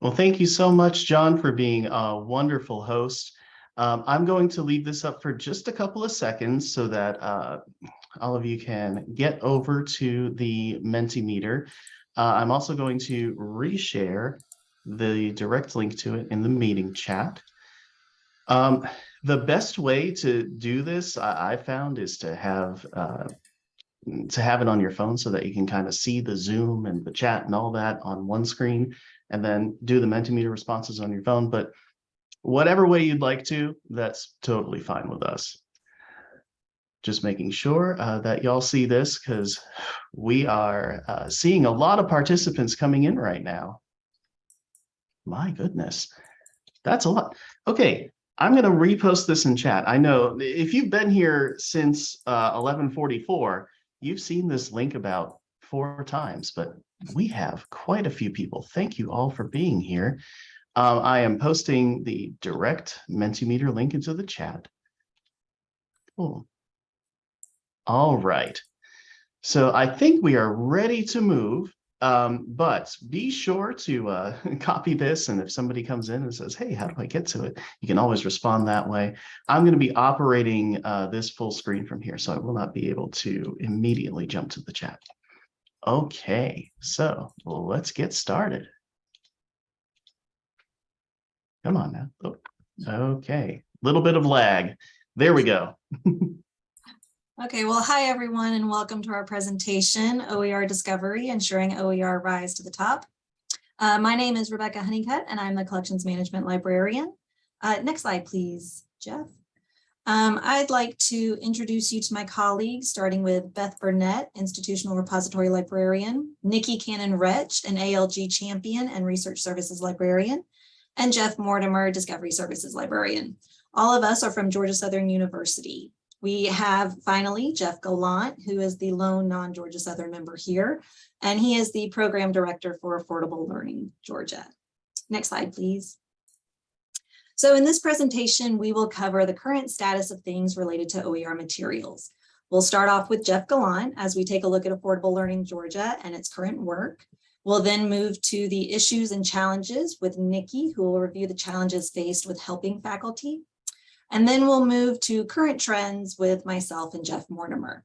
Well, thank you so much, John, for being a wonderful host. Um, I'm going to leave this up for just a couple of seconds so that uh, all of you can get over to the Mentimeter. Uh, I'm also going to reshare the direct link to it in the meeting chat. Um, the best way to do this, I, I found, is to have uh, to have it on your phone so that you can kind of see the Zoom and the chat and all that on one screen, and then do the Mentimeter responses on your phone. But whatever way you'd like to, that's totally fine with us. Just making sure uh, that y'all see this because we are uh, seeing a lot of participants coming in right now. My goodness, that's a lot. Okay, I'm going to repost this in chat. I know if you've been here since uh, 1144, you've seen this link about four times, but we have quite a few people. Thank you all for being here. Um, I am posting the direct Mentimeter link into the chat. Cool. All right. So I think we are ready to move. Um, but be sure to uh, copy this. And if somebody comes in and says, hey, how do I get to it? You can always respond that way. I'm going to be operating uh, this full screen from here, so I will not be able to immediately jump to the chat. Okay, so let's get started. Come on now. Oh, okay, little bit of lag. There we go. Okay, well, hi everyone and welcome to our presentation, OER Discovery, Ensuring OER Rise to the Top. Uh, my name is Rebecca Honeycutt and I'm the Collections Management Librarian. Uh, next slide, please, Jeff. Um, I'd like to introduce you to my colleagues, starting with Beth Burnett, Institutional Repository Librarian, Nikki Cannon-Retsch, an ALG Champion and Research Services Librarian, and Jeff Mortimer, Discovery Services Librarian. All of us are from Georgia Southern University. We have finally Jeff Gallant, who is the lone non-Georgia Southern member here, and he is the program director for Affordable Learning Georgia. Next slide, please. So in this presentation, we will cover the current status of things related to OER materials. We'll start off with Jeff Gallant as we take a look at Affordable Learning Georgia and its current work. We'll then move to the issues and challenges with Nikki, who will review the challenges faced with helping faculty and then we'll move to current trends with myself and Jeff Mortimer.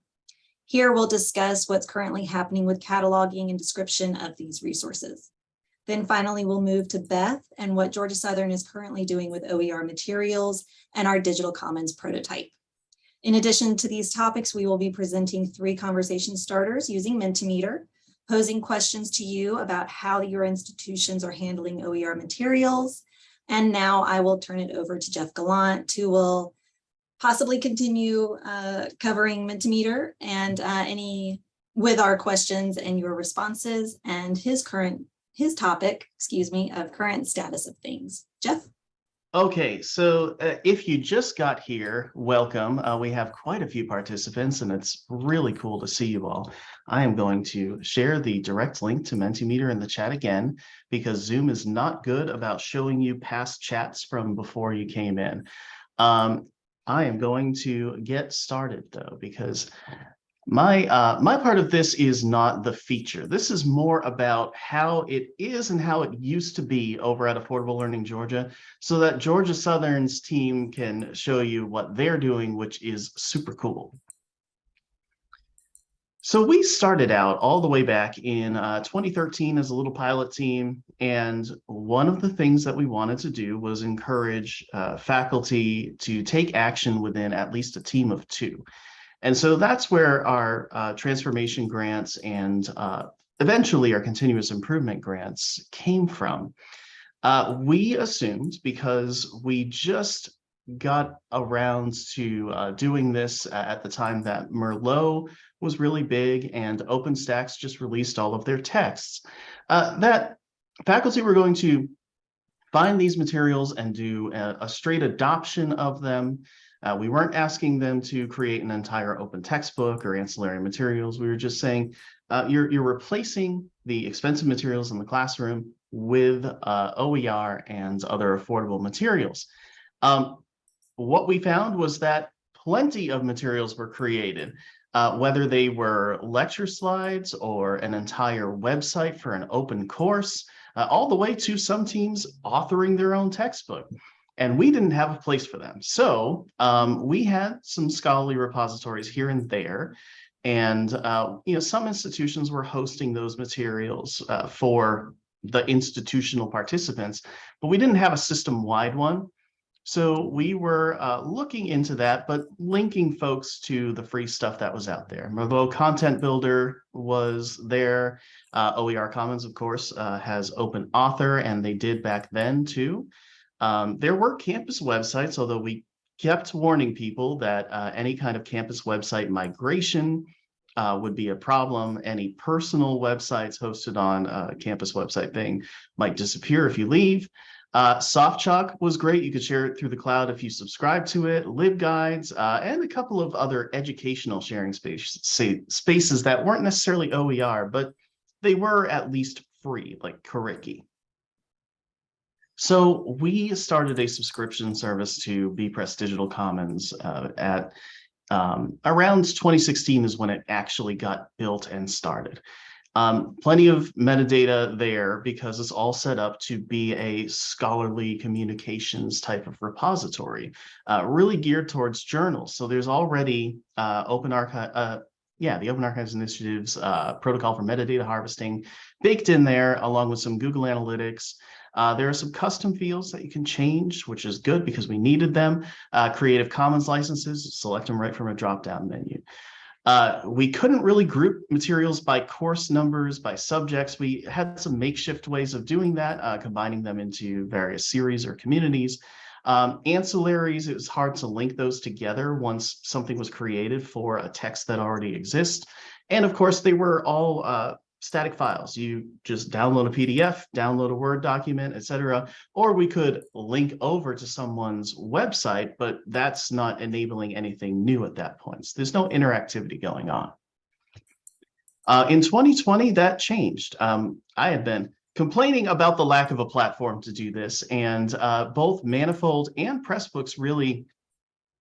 Here we'll discuss what's currently happening with cataloging and description of these resources. Then finally, we'll move to Beth and what Georgia Southern is currently doing with OER materials and our digital commons prototype. In addition to these topics, we will be presenting three conversation starters using Mentimeter, posing questions to you about how your institutions are handling OER materials, and now I will turn it over to Jeff Gallant, who will possibly continue uh, covering Mentimeter and uh, any with our questions and your responses and his current his topic, excuse me, of current status of things. Jeff? Okay, so uh, if you just got here, welcome. Uh, we have quite a few participants and it's really cool to see you all. I am going to share the direct link to Mentimeter in the chat again, because Zoom is not good about showing you past chats from before you came in. Um, I am going to get started though, because my uh, my part of this is not the feature. This is more about how it is and how it used to be over at Affordable Learning Georgia, so that Georgia Southern's team can show you what they're doing, which is super cool. So we started out all the way back in uh, 2013 as a little pilot team, and one of the things that we wanted to do was encourage uh, faculty to take action within at least a team of two. And so that's where our uh, transformation grants and uh, eventually our continuous improvement grants came from. Uh, we assumed because we just got around to uh, doing this at the time that Merlot was really big and OpenStax just released all of their texts, uh, that faculty were going to find these materials and do a, a straight adoption of them uh, we weren't asking them to create an entire open textbook or ancillary materials. We were just saying uh, you're, you're replacing the expensive materials in the classroom with uh, OER and other affordable materials. Um, what we found was that plenty of materials were created, uh, whether they were lecture slides or an entire website for an open course, uh, all the way to some teams authoring their own textbook. And we didn't have a place for them. So um, we had some scholarly repositories here and there. And, uh, you know, some institutions were hosting those materials uh, for the institutional participants, but we didn't have a system-wide one. So we were uh, looking into that, but linking folks to the free stuff that was out there. Merlot Content Builder was there. Uh, OER Commons, of course, uh, has open author, and they did back then too. Um, there were campus websites, although we kept warning people that uh, any kind of campus website migration uh, would be a problem. Any personal websites hosted on a campus website thing might disappear if you leave. Uh, SoftChalk was great. You could share it through the cloud if you subscribe to it, LibGuides, uh, and a couple of other educational sharing space, spaces that weren't necessarily OER, but they were at least free, like Curriki. So we started a subscription service to bepress Digital Commons uh, at um, around 2016 is when it actually got built and started. Um, plenty of metadata there because it's all set up to be a scholarly communications type of repository, uh, really geared towards journals. So there's already uh, open archive, uh, yeah, the Open Archives Initiative's uh, protocol for metadata harvesting baked in there along with some Google Analytics. Uh, there are some custom fields that you can change, which is good because we needed them. Uh, Creative Commons licenses, select them right from a drop-down menu. Uh, we couldn't really group materials by course numbers, by subjects. We had some makeshift ways of doing that, uh, combining them into various series or communities. Um, ancillaries, it was hard to link those together once something was created for a text that already exists. And of course, they were all uh, static files. You just download a PDF, download a Word document, etc. Or we could link over to someone's website, but that's not enabling anything new at that point. So there's no interactivity going on. Uh, in 2020, that changed. Um, I had been complaining about the lack of a platform to do this, and uh, both Manifold and Pressbooks really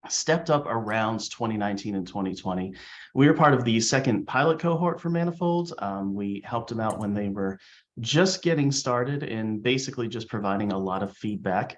stepped up around 2019 and 2020. We were part of the second pilot cohort for Manifold. Um, we helped them out when they were just getting started and basically just providing a lot of feedback.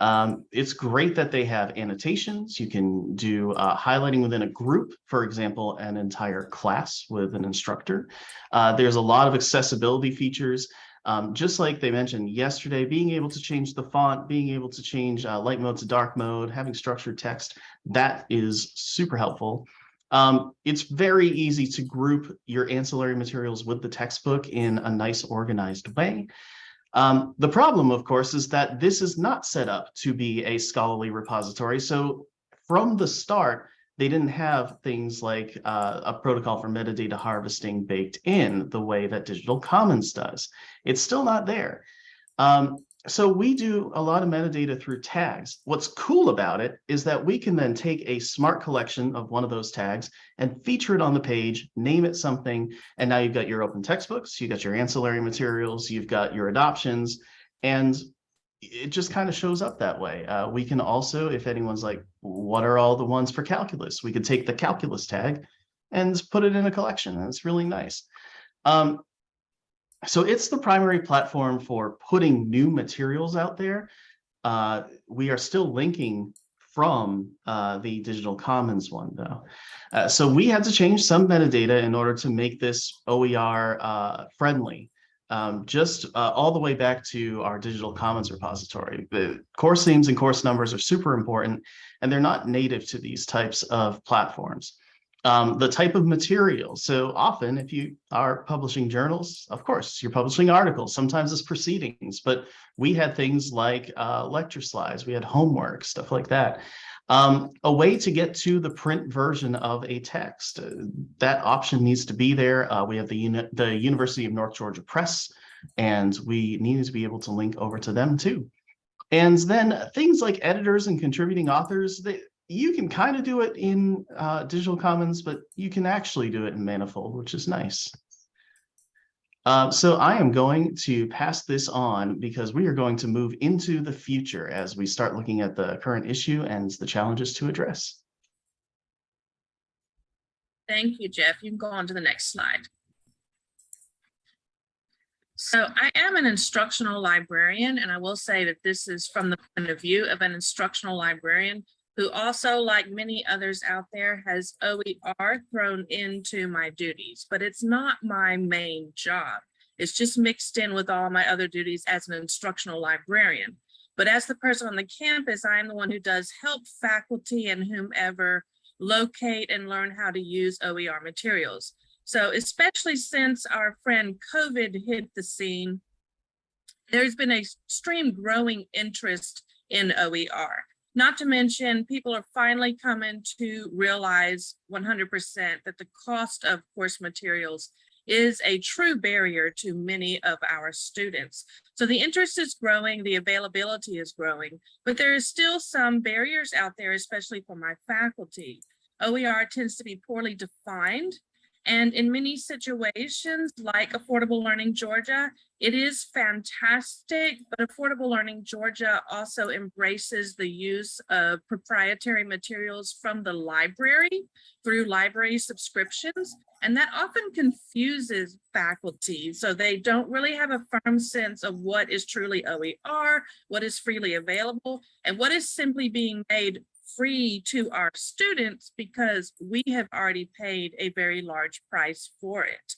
Um, it's great that they have annotations. You can do uh, highlighting within a group, for example, an entire class with an instructor. Uh, there's a lot of accessibility features. Um, just like they mentioned yesterday, being able to change the font, being able to change uh, light mode to dark mode, having structured text, that is super helpful. Um, it's very easy to group your ancillary materials with the textbook in a nice organized way. Um, the problem, of course, is that this is not set up to be a scholarly repository. So from the start, they didn't have things like uh, a protocol for metadata harvesting baked in the way that Digital Commons does. It's still not there. Um, so we do a lot of metadata through tags. What's cool about it is that we can then take a smart collection of one of those tags and feature it on the page, name it something, and now you've got your open textbooks, you've got your ancillary materials, you've got your adoptions, and it just kind of shows up that way. Uh, we can also, if anyone's like, what are all the ones for calculus? We could take the calculus tag and put it in a collection. It's really nice. Um, so it's the primary platform for putting new materials out there. Uh, we are still linking from uh, the digital commons one though. Uh, so we had to change some metadata in order to make this OER uh, friendly um, just uh, all the way back to our digital commons repository. The course themes and course numbers are super important, and they're not native to these types of platforms. Um, the type of material. So often, if you are publishing journals, of course, you're publishing articles, sometimes it's proceedings, but we had things like uh, lecture slides, we had homework, stuff like that. Um, a way to get to the print version of a text. Uh, that option needs to be there. Uh, we have the, uni the University of North Georgia Press, and we needed to be able to link over to them too. And then things like editors and contributing authors, they, you can kind of do it in uh, Digital Commons, but you can actually do it in Manifold, which is nice. Uh, so I am going to pass this on because we are going to move into the future as we start looking at the current issue and the challenges to address. Thank you, Jeff. You can go on to the next slide. So I am an instructional librarian, and I will say that this is from the point of view of an instructional librarian who also, like many others out there, has OER thrown into my duties, but it's not my main job. It's just mixed in with all my other duties as an instructional librarian. But as the person on the campus, I am the one who does help faculty and whomever locate and learn how to use OER materials. So especially since our friend COVID hit the scene, there's been a extreme growing interest in OER. Not to mention, people are finally coming to realize 100% that the cost of course materials is a true barrier to many of our students. So the interest is growing, the availability is growing, but there is still some barriers out there, especially for my faculty. OER tends to be poorly defined and in many situations, like Affordable Learning Georgia, it is fantastic, but Affordable Learning Georgia also embraces the use of proprietary materials from the library through library subscriptions. And that often confuses faculty. So they don't really have a firm sense of what is truly OER, what is freely available, and what is simply being made free to our students because we have already paid a very large price for it.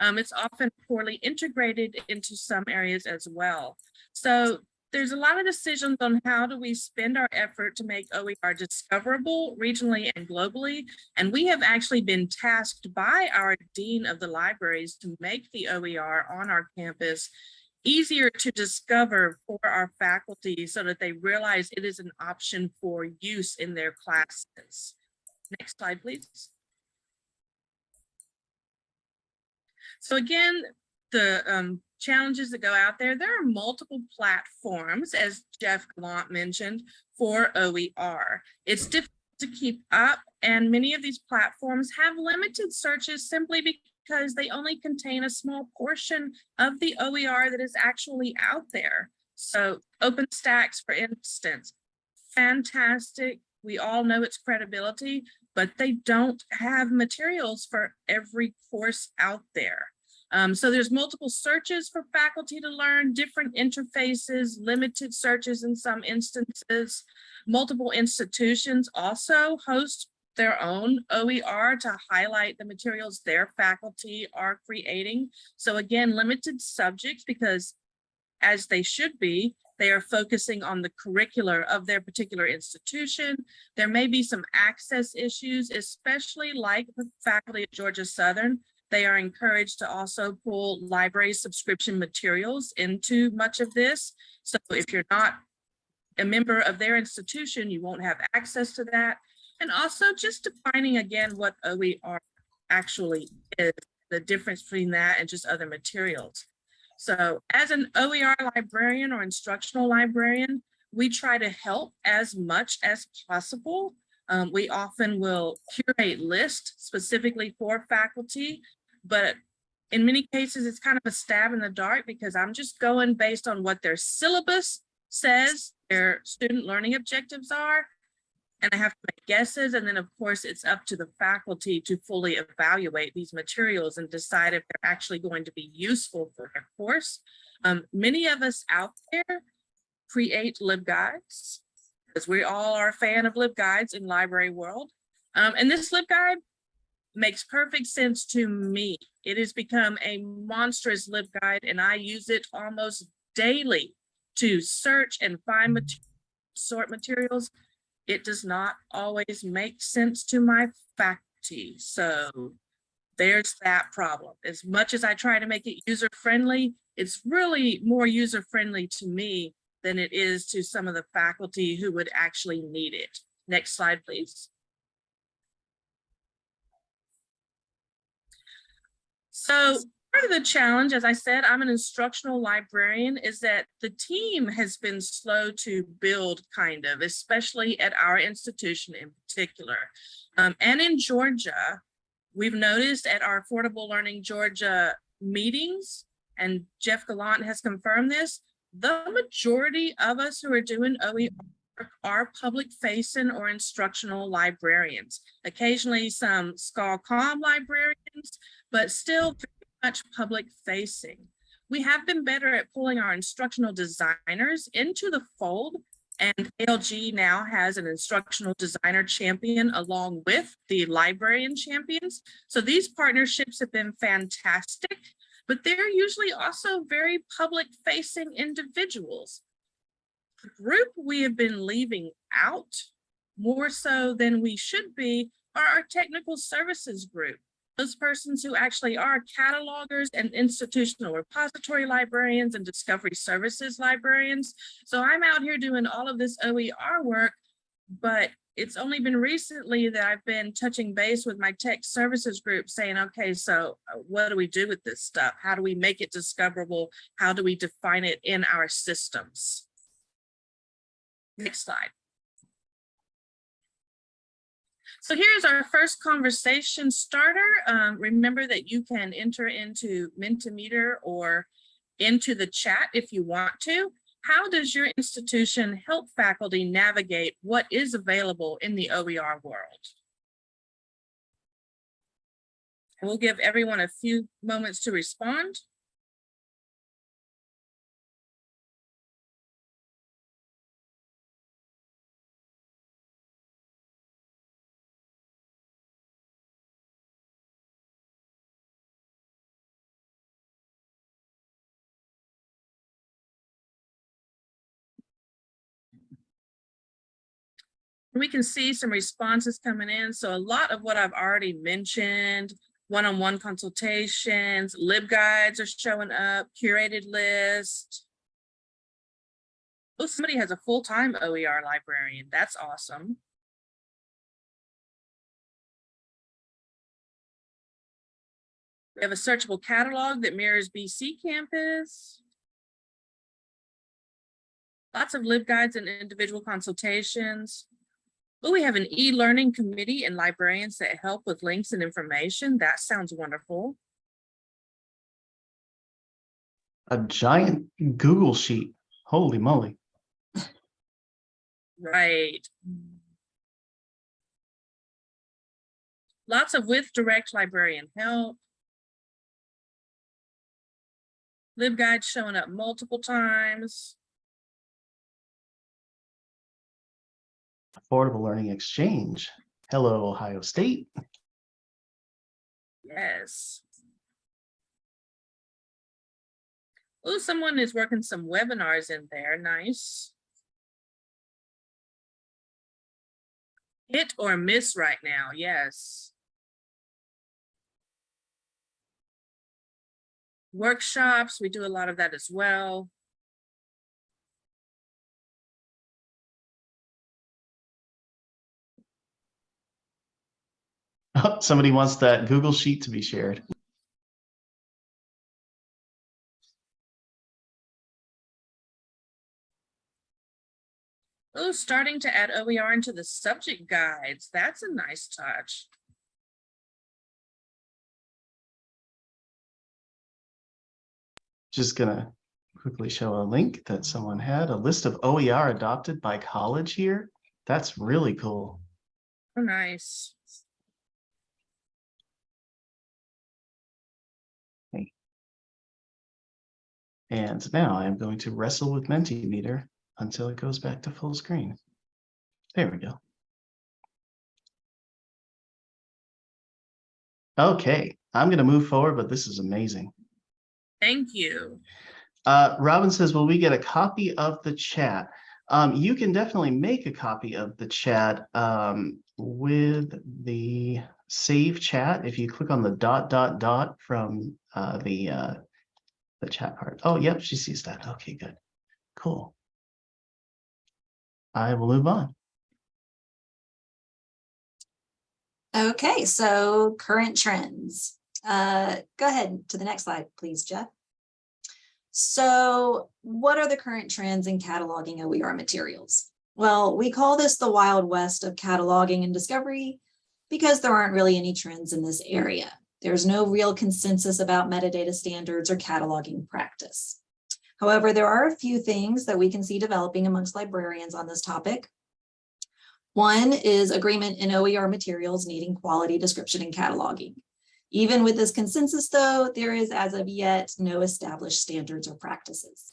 Um, it's often poorly integrated into some areas as well. So there's a lot of decisions on how do we spend our effort to make OER discoverable regionally and globally. And we have actually been tasked by our Dean of the Libraries to make the OER on our campus easier to discover for our faculty so that they realize it is an option for use in their classes. Next slide, please. So again, the um, challenges that go out there, there are multiple platforms, as Jeff Gallant mentioned, for OER. It's difficult to keep up, and many of these platforms have limited searches simply because they only contain a small portion of the OER that is actually out there. So OpenStax, for instance, fantastic. We all know its credibility, but they don't have materials for every course out there. Um, so there's multiple searches for faculty to learn, different interfaces, limited searches in some instances. Multiple institutions also host their own OER to highlight the materials their faculty are creating. So again, limited subjects because as they should be, they are focusing on the curricular of their particular institution. There may be some access issues, especially like the faculty at Georgia Southern. They are encouraged to also pull library subscription materials into much of this. So if you're not a member of their institution, you won't have access to that. And also just defining again what OER actually is, the difference between that and just other materials. So as an OER librarian or instructional librarian, we try to help as much as possible. Um, we often will curate lists specifically for faculty, but in many cases, it's kind of a stab in the dark because I'm just going based on what their syllabus says their student learning objectives are. And I have to make guesses. And then of course, it's up to the faculty to fully evaluate these materials and decide if they're actually going to be useful for their course. Um, many of us out there create LibGuides because we all are a fan of LibGuides in library world. Um, and this LibGuide makes perfect sense to me. It has become a monstrous LibGuide and I use it almost daily to search and find material, sort materials. It does not always make sense to my faculty. So there's that problem. As much as I try to make it user friendly, it's really more user friendly to me than it is to some of the faculty who would actually need it. Next slide, please. So part of the challenge, as I said, I'm an instructional librarian, is that the team has been slow to build kind of, especially at our institution in particular. Um, and in Georgia, we've noticed at our Affordable Learning Georgia meetings, and Jeff Gallant has confirmed this, the majority of us who are doing OER are public facing or instructional librarians. Occasionally some SCOL-COM librarians, but still much public facing. We have been better at pulling our instructional designers into the fold and ALG now has an instructional designer champion along with the librarian champions. So these partnerships have been fantastic, but they're usually also very public facing individuals. The group we have been leaving out more so than we should be are our technical services group. Those persons who actually are catalogers and institutional repository librarians and discovery services librarians. So I'm out here doing all of this OER work, but it's only been recently that I've been touching base with my tech services group saying, okay, so uh, what do we do with this stuff? How do we make it discoverable? How do we define it in our systems? Next slide. So here's our first conversation starter. Um, remember that you can enter into Mentimeter or into the chat if you want to. How does your institution help faculty navigate what is available in the OER world? We'll give everyone a few moments to respond. We can see some responses coming in. So a lot of what I've already mentioned, one-on-one consultations, LibGuides are showing up, curated list. Oh, somebody has a full-time OER librarian. That's awesome. We have a searchable catalog that mirrors BCcampus. Lots of LibGuides and individual consultations. Oh, we have an e-learning committee and librarians that help with links and information. That sounds wonderful. A giant Google sheet. Holy moly. Right. Lots of with direct librarian help. LibGuide showing up multiple times. Affordable Learning Exchange. Hello, Ohio State. Yes. Oh, someone is working some webinars in there. Nice. Hit or miss right now. Yes. Workshops, we do a lot of that as well. Somebody wants that Google sheet to be shared. Oh, starting to add OER into the subject guides. That's a nice touch. Just gonna quickly show a link that someone had, a list of OER adopted by college here. That's really cool. Oh, nice. And now I'm going to wrestle with Mentimeter until it goes back to full screen. There we go. Okay, I'm going to move forward, but this is amazing. Thank you. Uh, Robin says, will we get a copy of the chat? Um, you can definitely make a copy of the chat um, with the save chat. If you click on the dot, dot, dot from uh, the uh, the chat part. Oh, yep, she sees that. Okay, good. Cool. I will move on. Okay, so current trends. Uh, go ahead to the next slide, please, Jeff. So what are the current trends in cataloging OER materials? Well, we call this the Wild West of cataloging and discovery because there aren't really any trends in this area. There's no real consensus about metadata standards or cataloging practice. However, there are a few things that we can see developing amongst librarians on this topic. One is agreement in OER materials needing quality description and cataloging. Even with this consensus, though, there is as of yet no established standards or practices.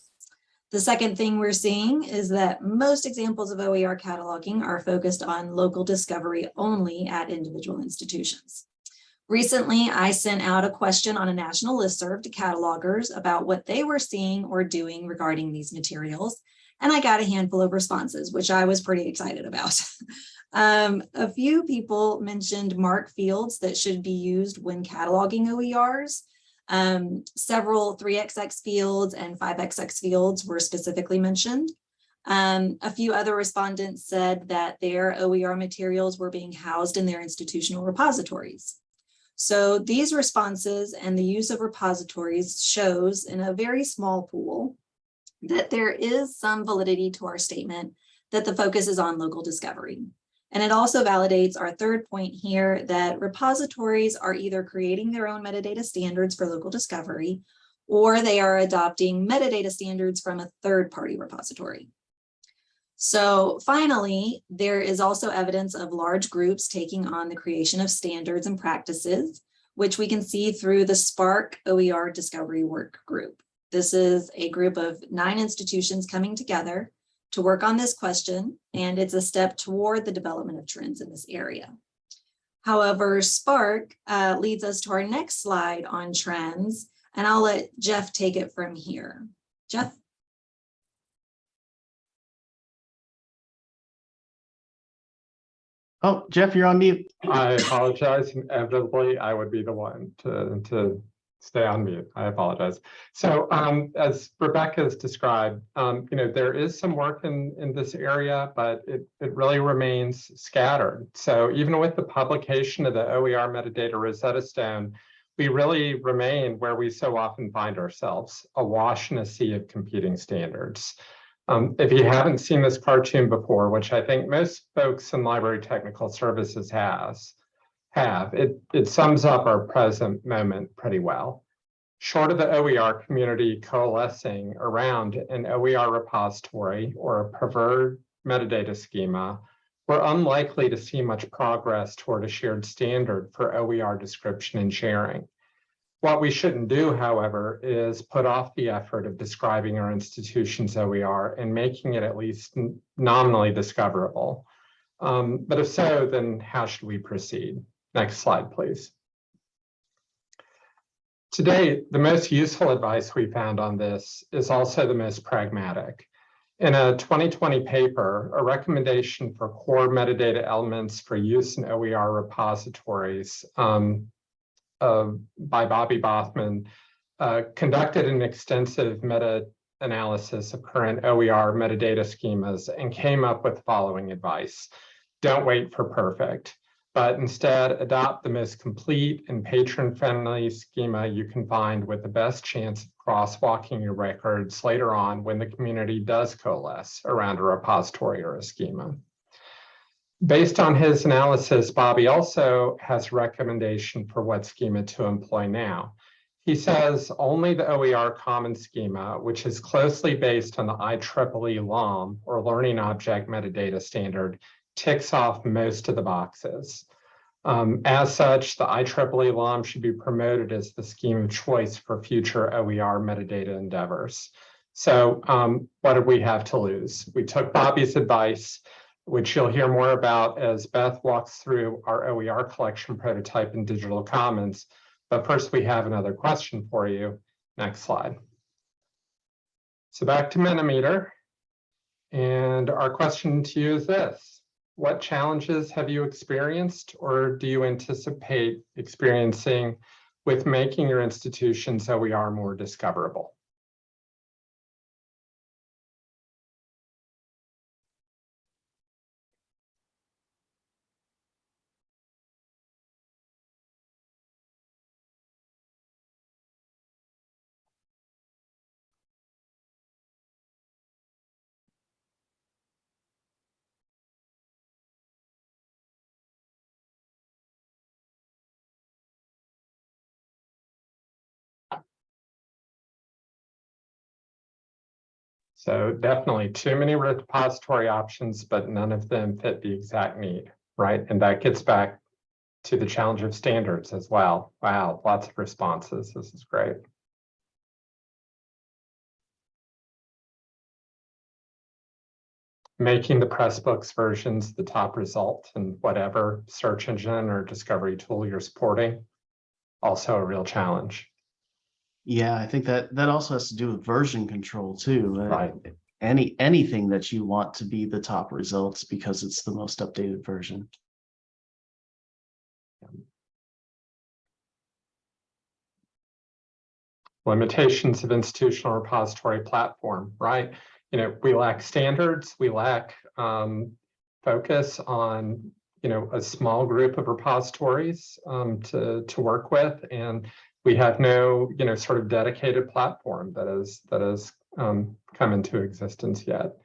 The second thing we're seeing is that most examples of OER cataloging are focused on local discovery only at individual institutions. Recently, I sent out a question on a national listserv to catalogers about what they were seeing or doing regarding these materials, and I got a handful of responses, which I was pretty excited about. um, a few people mentioned MARC fields that should be used when cataloging OERs. Um, several 3XX fields and 5XX fields were specifically mentioned. Um, a few other respondents said that their OER materials were being housed in their institutional repositories. So these responses and the use of repositories shows in a very small pool that there is some validity to our statement that the focus is on local discovery. And it also validates our third point here that repositories are either creating their own metadata standards for local discovery, or they are adopting metadata standards from a third-party repository. So finally, there is also evidence of large groups taking on the creation of standards and practices, which we can see through the SPARC OER Discovery Work Group. This is a group of nine institutions coming together to work on this question, and it's a step toward the development of trends in this area. However, SPARC uh, leads us to our next slide on trends, and I'll let Jeff take it from here. Jeff? Oh, Jeff, you're on mute. I apologize. Inevitably, I would be the one to, to stay on mute. I apologize. So um, as Rebecca has described, um, you know, there is some work in, in this area, but it, it really remains scattered. So even with the publication of the OER metadata Rosetta Stone, we really remain where we so often find ourselves, awash in a sea of competing standards. Um, if you haven't seen this cartoon before, which I think most folks in library technical services has, have, it, it sums up our present moment pretty well. Short of the OER community coalescing around an OER repository or a preferred metadata schema, we're unlikely to see much progress toward a shared standard for OER description and sharing. What we shouldn't do, however, is put off the effort of describing our institution's OER and making it at least nominally discoverable. Um, but if so, then how should we proceed? Next slide, please. Today, the most useful advice we found on this is also the most pragmatic. In a 2020 paper, a recommendation for core metadata elements for use in OER repositories um, by Bobby Bothmann uh, conducted an extensive meta-analysis of current OER metadata schemas and came up with the following advice. Don't wait for perfect but instead adopt the most complete and patron-friendly schema you can find with the best chance of crosswalking your records later on when the community does coalesce around a repository or a schema. Based on his analysis, Bobby also has a recommendation for what schema to employ now. He says only the OER common schema, which is closely based on the IEEE LOM or Learning Object Metadata Standard, ticks off most of the boxes. Um, as such, the IEEE LOM should be promoted as the scheme of choice for future OER metadata endeavors. So um, what did we have to lose? We took Bobby's advice, which you'll hear more about as Beth walks through our OER collection prototype in Digital Commons. But first, we have another question for you. Next slide. So back to Mentimeter. And our question to you is this what challenges have you experienced or do you anticipate experiencing with making your institutions OER more discoverable? So definitely too many repository options, but none of them fit the exact need, right? And that gets back to the challenge of standards as well. Wow, lots of responses. This is great. Making the Pressbooks versions the top result in whatever search engine or discovery tool you're supporting. Also a real challenge, Yeah, I think that that also has to do with version control too. Uh, right? Any, anything that you want to be the top results because it's the most updated version. limitations of institutional repository platform, right? You know, we lack standards, we lack um, focus on, you know, a small group of repositories um, to, to work with. And we have no, you know, sort of dedicated platform that is, that has um, come into existence yet.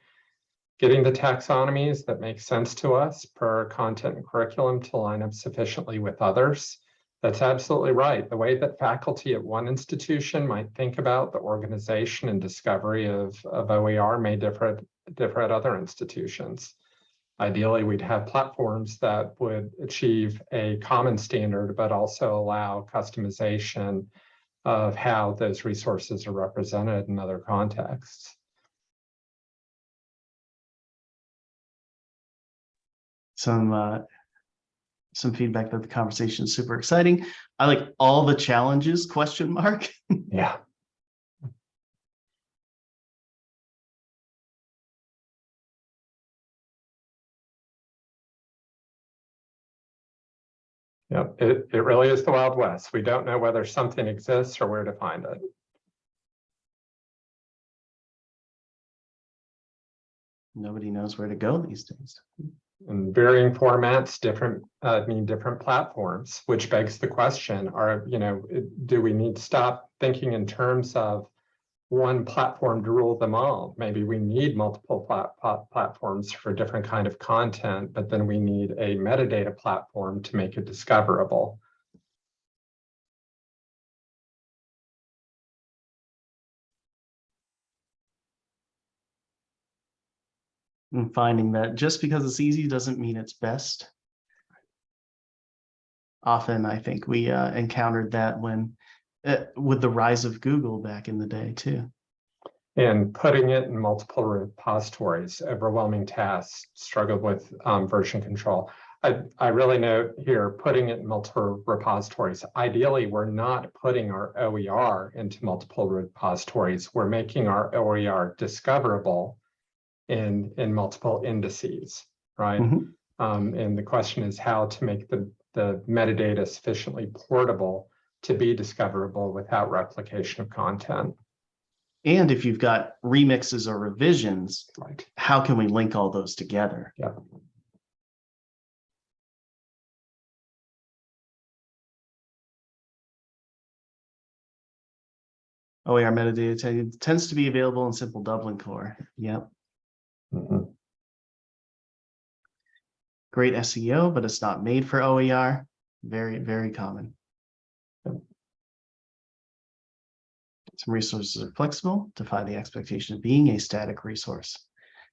Getting the taxonomies that make sense to us per content and curriculum to line up sufficiently with others. That's absolutely right. The way that faculty at one institution might think about the organization and discovery of, of OER may differ, differ at other institutions. Ideally, we'd have platforms that would achieve a common standard, but also allow customization of how those resources are represented in other contexts. Some, uh, some feedback that the conversation is super exciting. I like all the challenges, question mark. Yeah. Yeah, it, it really is the Wild West. We don't know whether something exists or where to find it. Nobody knows where to go these days. And varying formats, different, uh, mean different platforms, which begs the question, are, you know, do we need to stop thinking in terms of one platform to rule them all? Maybe we need multiple plat- plat- platforms for different kind of content, but then we need a metadata platform to make it discoverable. And finding that just because it's easy doesn't mean it's best. Often, I think we uh, encountered that when, with the rise of Google back in the day too. And putting it in multiple repositories, overwhelming tasks, struggled with um, version control. I, I really note here, putting it in multiple repositories. Ideally, we're not putting our OER into multiple repositories. We're making our OER discoverable in, in multiple indices, right? Mhm. Um, and the question is how to make the, the metadata sufficiently portable to be discoverable without replication of content. And if you've got remixes or revisions, Right. how can we link all those together? Yeah. OER metadata tends to be available in simple Dublin core. Yep. Mhm. Great SEO, but it's not made for OER. Very, very common. Some resources are flexible, defy the expectation of being a static resource.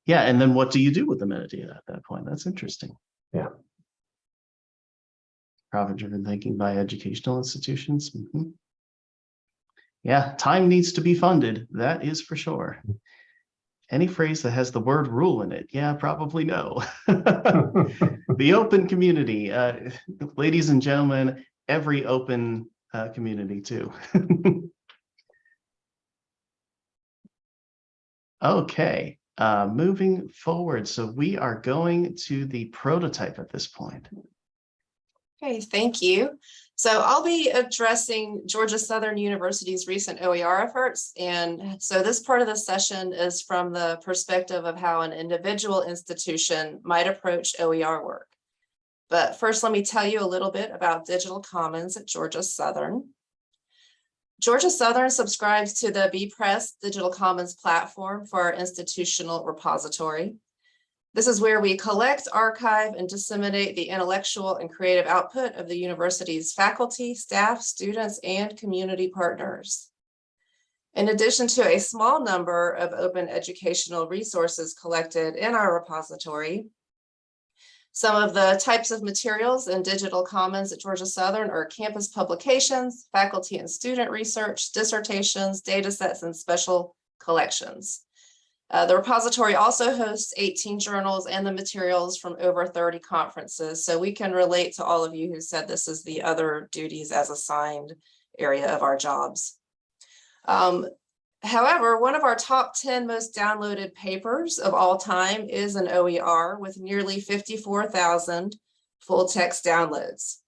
Yeah, and then what do you do with the metadata at that point? That's interesting. Yeah. Profit-driven thinking by educational institutions. Mhm. Yeah, time needs to be funded. That is for sure. Any phrase that has the word rule in it, yeah, probably no. The open community, uh, ladies and gentlemen, every open uh, community too. Okay, uh, moving forward. So we are going to the prototype at this point. Okay, thank you. So I'll be addressing Georgia Southern University's recent OER efforts. And so this part of the session is from the perspective of how an individual institution might approach OER work. But first, let me tell you a little bit about Digital Commons at Georgia Southern. Georgia Southern subscribes to the bepress Digital Commons platform for our institutional repository. This is where we collect, archive, and disseminate the intellectual and creative output of the university's faculty, staff, students, and community partners. In addition to a small number of open educational resources collected in our repository, Some of the types of materials in digital commons at Georgia Southern are campus publications, faculty and student research, dissertations, data sets, and special collections. Uh, the repository also hosts 18 journals and the materials from over 30 conferences. So we can relate to all of you who said this is the other duties as assigned area of our jobs. Um, however, one of our top 10 most downloaded papers of all time is an OER with nearly 54,000 full text downloads.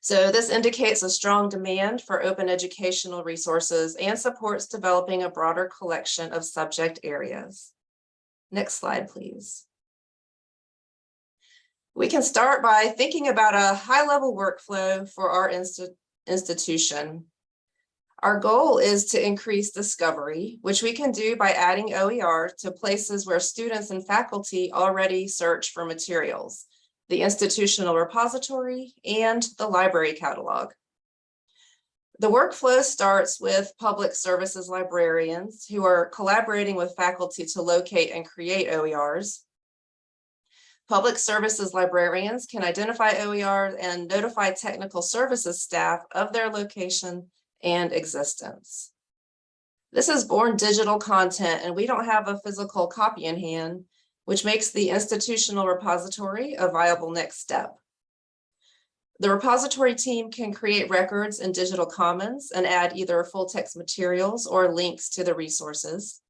So this indicates a strong demand for open educational resources and supports developing a broader collection of subject areas. Next slide, please. We can start by thinking about a high-level workflow for our insti institution. Our goal is to increase discovery, which we can do by adding OER to places where students and faculty already search for materials the institutional repository, and the library catalog. The workflow starts with public services librarians who are collaborating with faculty to locate and create OERs. Public services librarians can identify OERs and notify technical services staff of their location and existence. This is born digital content and we don't have a physical copy in hand, which makes the institutional repository a viable next step. The repository team can create records in digital commons and add either full text materials or links to the resources.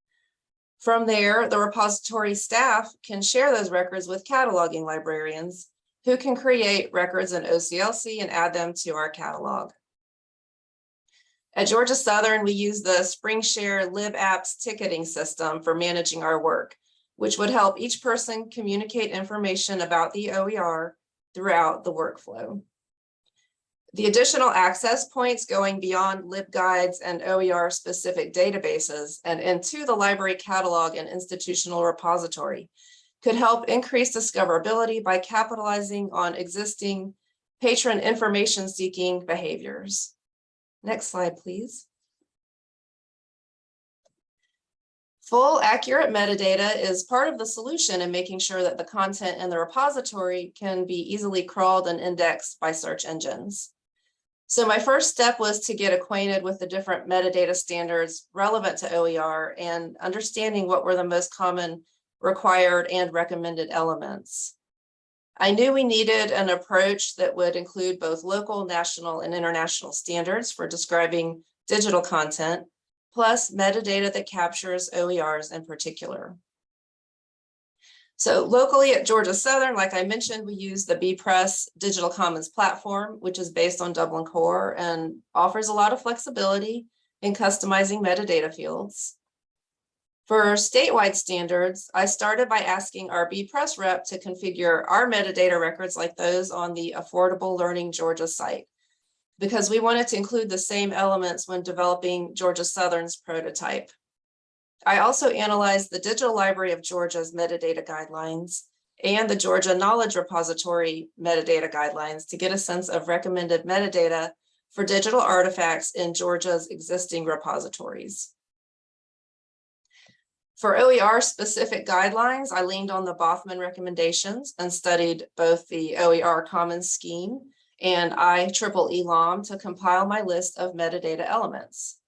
From there, the repository staff can share those records with cataloging librarians who can create records in OCLC and add them to our catalog. At Georgia Southern, we use the Springshare LibApps ticketing system for managing our work which would help each person communicate information about the OER throughout the workflow. The additional access points going beyond LibGuides and OER specific databases and into the library catalog and institutional repository could help increase discoverability by capitalizing on existing patron information seeking behaviors. Next slide, please. Full accurate metadata is part of the solution in making sure that the content in the repository can be easily crawled and indexed by search engines. So my first step was to get acquainted with the different metadata standards relevant to OER and understanding what were the most common required and recommended elements. I knew we needed an approach that would include both local, national, and international standards for describing digital content, plus metadata that captures OERs in particular. So locally at Georgia Southern, like I mentioned, we use the bepress Digital Commons platform, which is based on Dublin Core and offers a lot of flexibility in customizing metadata fields. For statewide standards, I started by asking our bepress rep to configure our metadata records like those on the Affordable Learning Georgia site because we wanted to include the same elements when developing Georgia Southern's prototype. I also analyzed the Digital Library of Georgia's metadata guidelines and the Georgia Knowledge Repository metadata guidelines to get a sense of recommended metadata for digital artifacts in Georgia's existing repositories. For OER specific guidelines, I leaned on the Bothmann recommendations and studied both the OER Commons scheme and IEEE LOM to compile my list of metadata elements.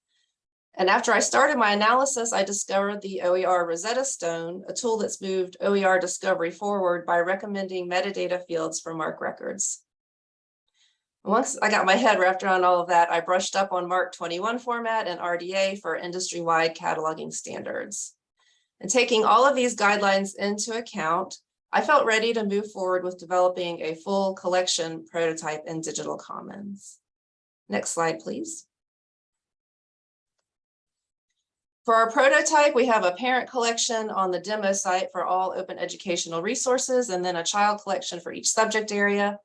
And after I started my analysis, I discovered the OER Rosetta Stone, a tool that's moved OER discovery forward by recommending metadata fields for MARC records. Once I got my head wrapped around all of that, I brushed up on MARC 21 format and RDA for industry-wide cataloging standards. And taking all of these guidelines into account, I felt ready to move forward with developing a full collection prototype in digital commons. Next slide, please. For our prototype, we have a parent collection on the demo site for all open educational resources and then a child collection for each subject area.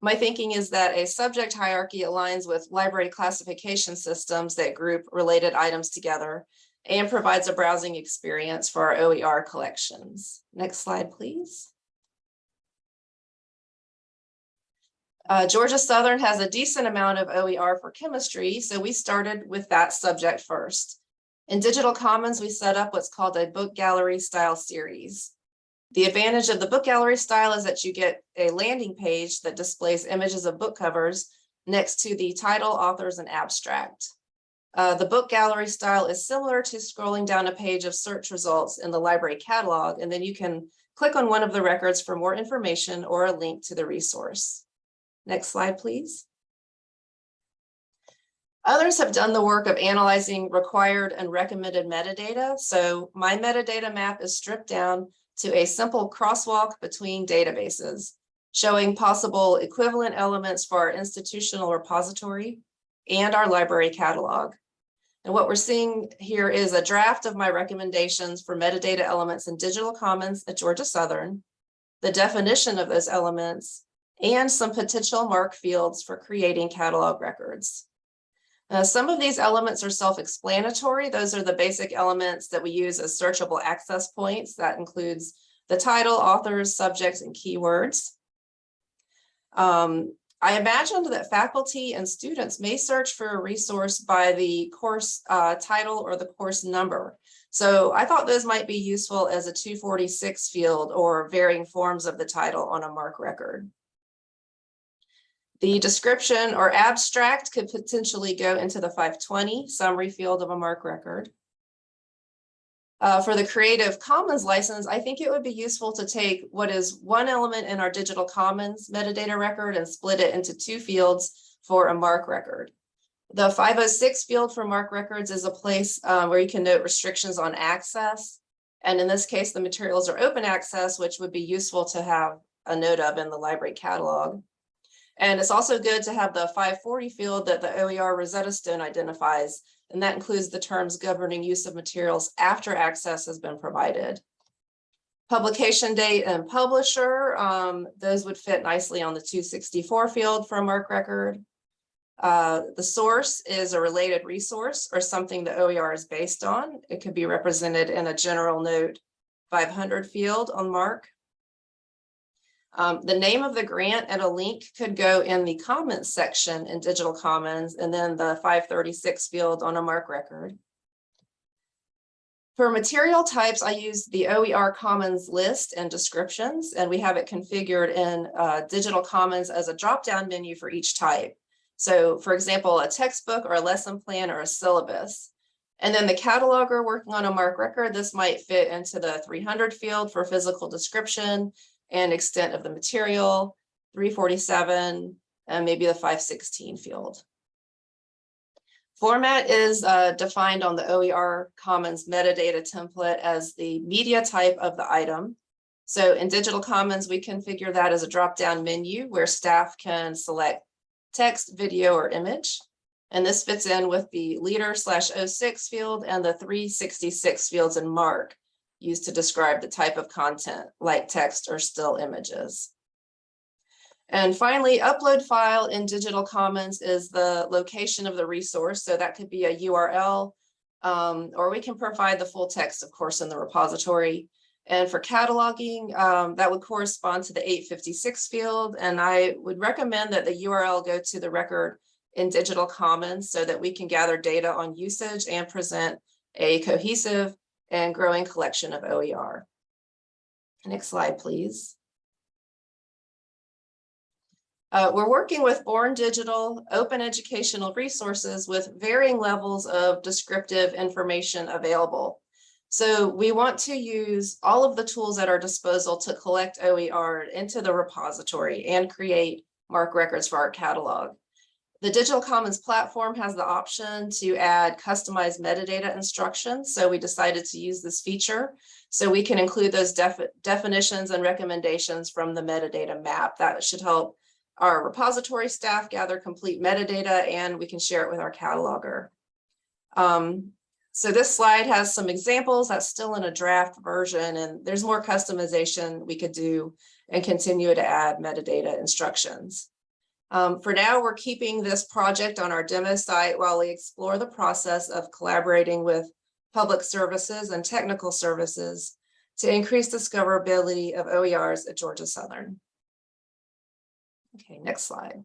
My thinking is that a subject hierarchy aligns with library classification systems that group related items together and provides a browsing experience for our OER collections. Next slide, please. Uh, Georgia Southern has a decent amount of OER for chemistry, so we started with that subject first. In Digital Commons, we set up what's called a book gallery style series. The advantage of the book gallery style is that you get a landing page that displays images of book covers next to the title, authors, and abstract. Uh, the book gallery style is similar to scrolling down a page of search results in the library catalog, and then you can click on one of the records for more information or a link to the resource. Next slide, please. Others have done the work of analyzing required and recommended metadata. So my metadata map is stripped down to a simple crosswalk between databases, showing possible equivalent elements for our institutional repository and our library catalog. And what we're seeing here is a draft of my recommendations for metadata elements in Digital Commons at Georgia Southern, the definition of those elements, and some potential MARC fields for creating catalog records. Uh, some of these elements are self-explanatory. Those are the basic elements that we use as searchable access points. That includes the title, authors, subjects, and keywords. Um, I imagined that faculty and students may search for a resource by the course uh, title or the course number. So I thought those might be useful as a 246 field or varying forms of the title on a MARC record. The description or abstract could potentially go into the 520 summary field of a MARC record. Uh, for the Creative Commons license, I think it would be useful to take what is one element in our Digital Commons metadata record and split it into two fields for a MARC record. The 506 field for MARC records is a place uh, where you can note restrictions on access. And in this case, the materials are open access, which would be useful to have a note of in the library catalog. And it's also good to have the 540 field that the OER Rosetta Stone identifies, and that includes the terms governing use of materials after access has been provided. Publication date and publisher, um, those would fit nicely on the 264 field for a MARC record. Uh, the source is a related resource or something the OER is based on. It could be represented in a general note 500 field on MARC. Um, the name of the grant and a link could go in the comments section in Digital Commons and then the 536 field on a MARC record. For material types, I use the OER Commons list and descriptions, and we have it configured in uh, Digital Commons as a drop-down menu for each type. So for example, a textbook or a lesson plan or a syllabus. And then the cataloger working on a MARC record, this might fit into the 300 field for physical description and extent of the material, 347, and maybe the 516 field. Format is uh, defined on the OER Commons metadata template as the media type of the item. So in Digital Commons, we configure that as a drop-down menu where staff can select text, video, or image. And this fits in with the leader slash 06 field and the 366 fields in MARC used to describe the type of content like text or still images. And finally, upload file in Digital Commons is the location of the resource. So that could be a URL, um, or we can provide the full text, of course, in the repository. And for cataloging, um, that would correspond to the 856 field. And I would recommend that the URL go to the record in Digital Commons so that we can gather data on usage and present a cohesive and growing collection of OER. Next slide, please. Uh, we're working with Born Digital open educational resources with varying levels of descriptive information available. So we want to use all of the tools at our disposal to collect OER into the repository and create MARC records for our catalog. The Digital Commons platform has the option to add customized metadata instructions. So we decided to use this feature. So we can include those defi definitions and recommendations from the metadata map. That should help our repository staff gather complete metadata and we can share it with our cataloger. Um, so this slide has some examples that's still in a draft version and there's more customization we could do and continue to add metadata instructions. Um, for now, we're keeping this project on our demo site while we explore the process of collaborating with public services and technical services to increase discoverability of OERs at Georgia Southern. Okay, next slide.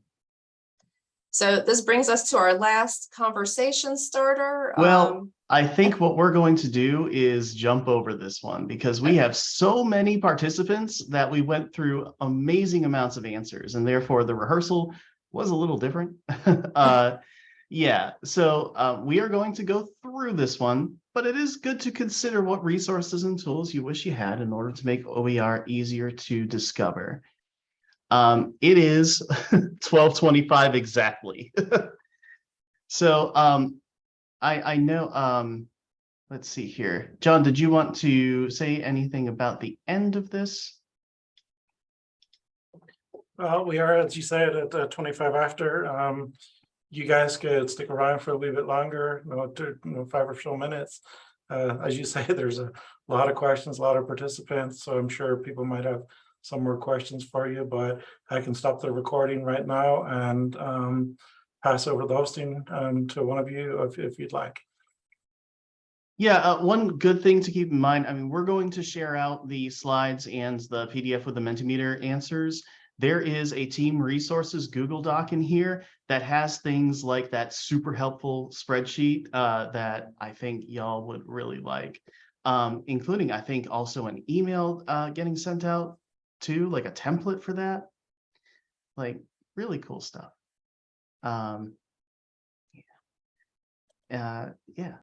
So this brings us to our last conversation starter. Well, Um, I think what we're going to do is jump over this one because we have so many participants that we went through amazing amounts of answers and therefore the rehearsal was a little different. Uh, yeah, so uh, we are going to go through this one, but it is good to consider what resources and tools you wish you had in order to make OER easier to discover. Um, it is twelve twenty-five exactly. So um, I, I know, um, let's see here. John, did you want to say anything about the end of this? Well, we are, as you said, at uh, twenty-five after. Um, you guys could stick around for a little bit longer, you know, to, you know, five or so minutes. Uh, as you say, there's a lot of questions, a lot of participants, so I'm sure people might have some more questions for you, but I can stop the recording right now and um, pass over the hosting um, to one of you if, if you'd like. Yeah, uh, one good thing to keep in mind, I mean, we're going to share out the slides and the PDF with the Mentimeter answers. There is a team resources Google Doc in here that has things like that super helpful spreadsheet uh, that I think y'all would really like. Um, including, I think, also an email uh, getting sent out too, like a template for that. Like, really cool stuff. Um, yeah. Uh, yeah,